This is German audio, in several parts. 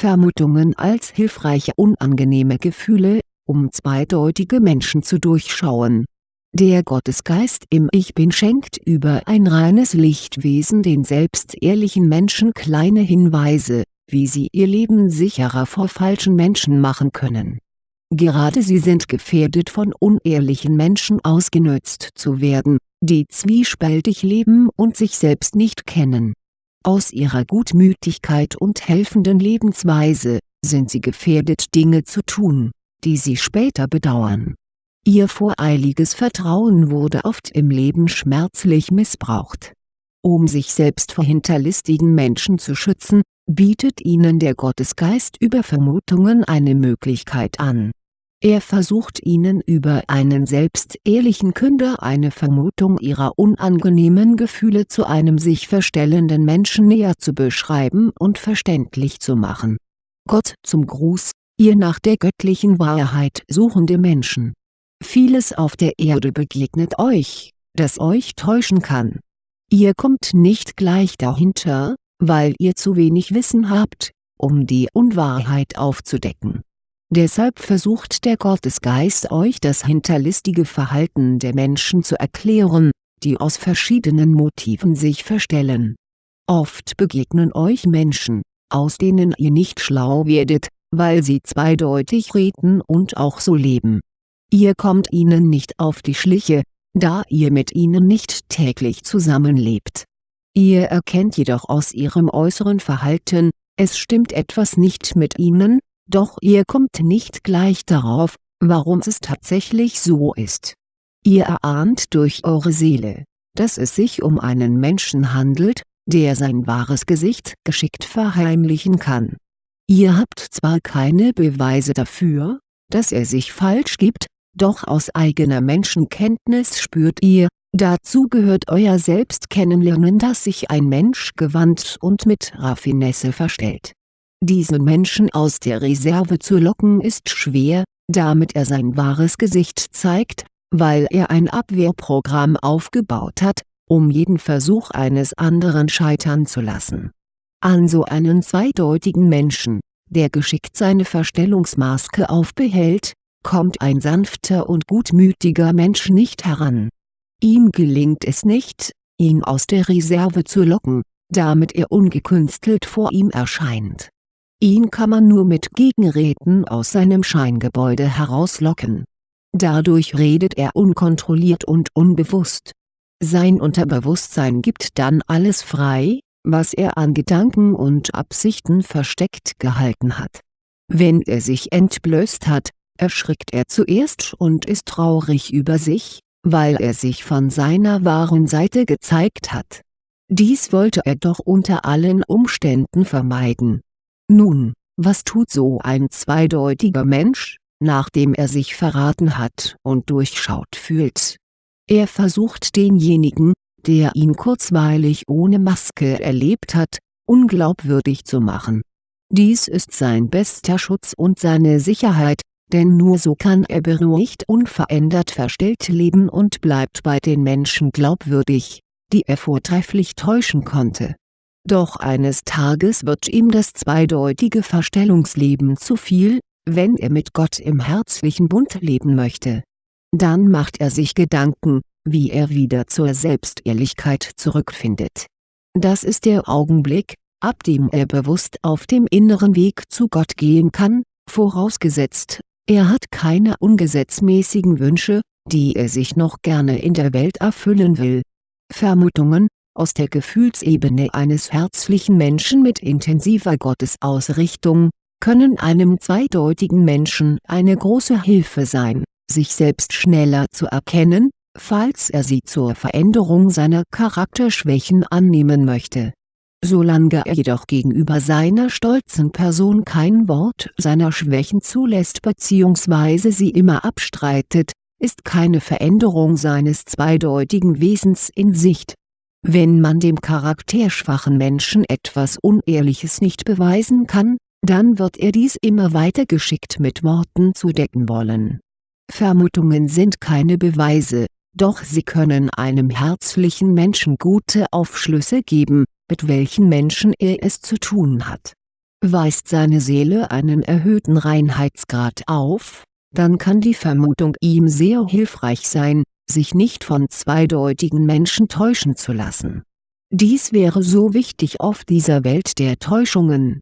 Vermutungen als hilfreiche unangenehme Gefühle, um zweideutige Menschen zu durchschauen. Der Gottesgeist im Ich Bin schenkt über ein reines Lichtwesen den selbstehrlichen Menschen kleine Hinweise, wie sie ihr Leben sicherer vor falschen Menschen machen können. Gerade sie sind gefährdet von unehrlichen Menschen ausgenutzt zu werden, die zwiespältig leben und sich selbst nicht kennen. Aus ihrer Gutmütigkeit und helfenden Lebensweise, sind sie gefährdet Dinge zu tun, die sie später bedauern. Ihr voreiliges Vertrauen wurde oft im Leben schmerzlich missbraucht. Um sich selbst vor hinterlistigen Menschen zu schützen, bietet ihnen der Gottesgeist über Vermutungen eine Möglichkeit an er versucht ihnen über einen selbstehrlichen Künder eine Vermutung ihrer unangenehmen Gefühle zu einem sich verstellenden Menschen näher zu beschreiben und verständlich zu machen. Gott zum Gruß, ihr nach der göttlichen Wahrheit suchende Menschen. Vieles auf der Erde begegnet euch, das euch täuschen kann. Ihr kommt nicht gleich dahinter, weil ihr zu wenig Wissen habt, um die Unwahrheit aufzudecken Deshalb versucht der Gottesgeist euch das hinterlistige Verhalten der Menschen zu erklären, die aus verschiedenen Motiven sich verstellen. Oft begegnen euch Menschen, aus denen ihr nicht schlau werdet, weil sie zweideutig reden und auch so leben. Ihr kommt ihnen nicht auf die Schliche, da ihr mit ihnen nicht täglich zusammenlebt. Ihr erkennt jedoch aus ihrem äußeren Verhalten, es stimmt etwas nicht mit ihnen, doch ihr kommt nicht gleich darauf, warum es tatsächlich so ist. Ihr erahnt durch eure Seele, dass es sich um einen Menschen handelt, der sein wahres Gesicht geschickt verheimlichen kann. Ihr habt zwar keine Beweise dafür, dass er sich falsch gibt, doch aus eigener Menschenkenntnis spürt ihr, dazu gehört euer Selbstkennenlernen dass sich ein Mensch gewandt und mit Raffinesse verstellt diesen Menschen aus der Reserve zu locken ist schwer, damit er sein wahres Gesicht zeigt, weil er ein Abwehrprogramm aufgebaut hat, um jeden Versuch eines anderen scheitern zu lassen. An so einen zweideutigen Menschen, der geschickt seine Verstellungsmaske aufbehält, kommt ein sanfter und gutmütiger Mensch nicht heran. Ihm gelingt es nicht, ihn aus der Reserve zu locken, damit er ungekünstelt vor ihm erscheint Ihn kann man nur mit Gegenräten aus seinem Scheingebäude herauslocken. Dadurch redet er unkontrolliert und unbewusst. Sein Unterbewusstsein gibt dann alles frei, was er an Gedanken und Absichten versteckt gehalten hat. Wenn er sich entblößt hat, erschrickt er zuerst und ist traurig über sich, weil er sich von seiner wahren Seite gezeigt hat. Dies wollte er doch unter allen Umständen vermeiden nun, was tut so ein zweideutiger Mensch, nachdem er sich verraten hat und durchschaut fühlt? Er versucht denjenigen, der ihn kurzweilig ohne Maske erlebt hat, unglaubwürdig zu machen. Dies ist sein bester Schutz und seine Sicherheit, denn nur so kann er beruhigt unverändert verstellt leben und bleibt bei den Menschen glaubwürdig, die er vortrefflich täuschen konnte doch eines Tages wird ihm das zweideutige Verstellungsleben zu viel, wenn er mit Gott im herzlichen Bund leben möchte. Dann macht er sich Gedanken, wie er wieder zur Selbstehrlichkeit zurückfindet. Das ist der Augenblick, ab dem er bewusst auf dem inneren Weg zu Gott gehen kann, vorausgesetzt, er hat keine ungesetzmäßigen Wünsche, die er sich noch gerne in der Welt erfüllen will. Vermutungen, aus der Gefühlsebene eines herzlichen Menschen mit intensiver Gottesausrichtung, können einem zweideutigen Menschen eine große Hilfe sein, sich selbst schneller zu erkennen, falls er sie zur Veränderung seiner Charakterschwächen annehmen möchte. Solange er jedoch gegenüber seiner stolzen Person kein Wort seiner Schwächen zulässt bzw. sie immer abstreitet, ist keine Veränderung seines zweideutigen Wesens in Sicht wenn man dem charakterschwachen Menschen etwas Unehrliches nicht beweisen kann, dann wird er dies immer weiter geschickt mit Worten zudecken wollen. Vermutungen sind keine Beweise, doch sie können einem herzlichen Menschen gute Aufschlüsse geben, mit welchen Menschen er es zu tun hat. Weist seine Seele einen erhöhten Reinheitsgrad auf, dann kann die Vermutung ihm sehr hilfreich sein, sich nicht von zweideutigen Menschen täuschen zu lassen. Dies wäre so wichtig auf dieser Welt der Täuschungen.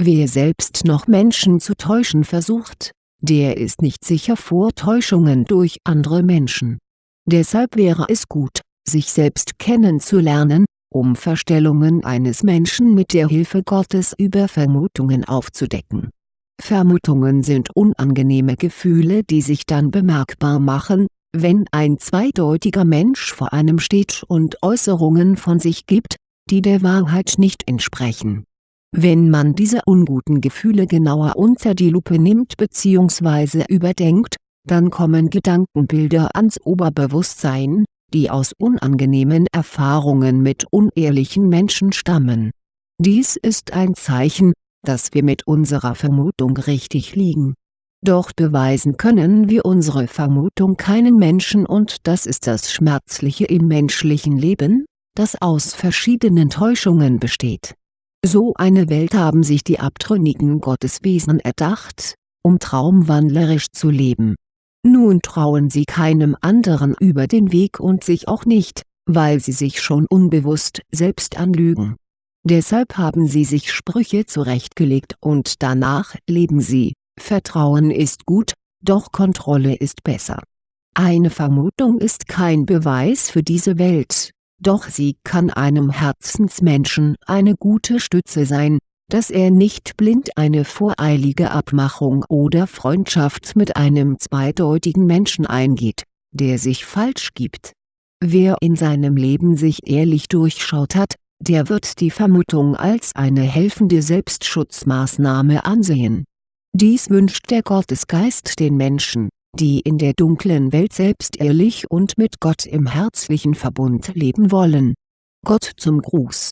Wer selbst noch Menschen zu täuschen versucht, der ist nicht sicher vor Täuschungen durch andere Menschen. Deshalb wäre es gut, sich selbst kennenzulernen, um Verstellungen eines Menschen mit der Hilfe Gottes über Vermutungen aufzudecken. Vermutungen sind unangenehme Gefühle die sich dann bemerkbar machen, wenn ein zweideutiger Mensch vor einem steht und Äußerungen von sich gibt, die der Wahrheit nicht entsprechen. Wenn man diese unguten Gefühle genauer unter die Lupe nimmt bzw. überdenkt, dann kommen Gedankenbilder ans Oberbewusstsein, die aus unangenehmen Erfahrungen mit unehrlichen Menschen stammen. Dies ist ein Zeichen, dass wir mit unserer Vermutung richtig liegen. Doch beweisen können wir unsere Vermutung keinen Menschen und das ist das Schmerzliche im menschlichen Leben, das aus verschiedenen Täuschungen besteht. So eine Welt haben sich die abtrünnigen Gotteswesen erdacht, um traumwandlerisch zu leben nun trauen sie keinem anderen über den Weg und sich auch nicht, weil sie sich schon unbewusst selbst anlügen. Deshalb haben sie sich Sprüche zurechtgelegt und danach leben sie, Vertrauen ist gut, doch Kontrolle ist besser. Eine Vermutung ist kein Beweis für diese Welt, doch sie kann einem Herzensmenschen eine gute Stütze sein, dass er nicht blind eine voreilige Abmachung oder Freundschaft mit einem zweideutigen Menschen eingeht, der sich falsch gibt. Wer in seinem Leben sich ehrlich durchschaut hat, der wird die Vermutung als eine helfende Selbstschutzmaßnahme ansehen. Dies wünscht der Gottesgeist den Menschen, die in der dunklen Welt selbst ehrlich und mit Gott im herzlichen Verbund leben wollen. Gott zum Gruß